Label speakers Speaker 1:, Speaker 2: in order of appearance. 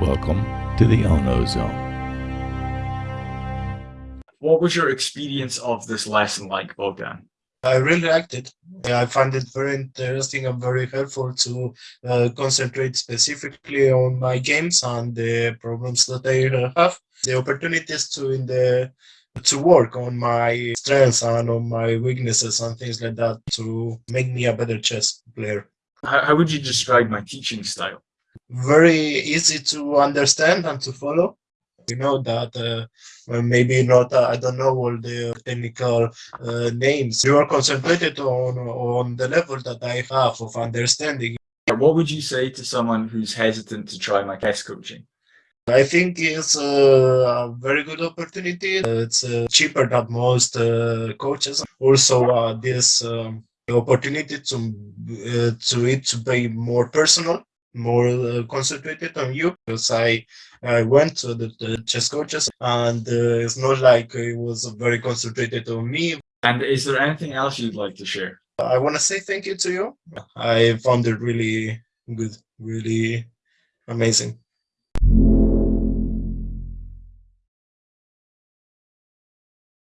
Speaker 1: Welcome to the Ono Zone.
Speaker 2: What was your experience of this lesson like, Bogdan?
Speaker 3: I really liked it. I find it very interesting and very helpful to uh, concentrate specifically on my games and the problems that I have. The opportunities to in the to work on my strengths and on my weaknesses and things like that to make me a better chess player.
Speaker 2: How, how would you describe my teaching style?
Speaker 3: Very easy to understand and to follow. You know that uh, maybe not, uh, I don't know all the technical uh, names. You are concentrated on, on the level that I have of understanding.
Speaker 2: What would you say to someone who's hesitant to try my chess coaching?
Speaker 3: I think it's a very good opportunity. It's uh, cheaper than most uh, coaches. Also, uh, this um, opportunity to uh, to it to be more personal more uh, concentrated on you because I I went to the, the chess coaches and uh, it's not like it was very concentrated on me.
Speaker 2: And is there anything else you'd like to share?
Speaker 3: I want to say thank you to you. I found it really good, really amazing.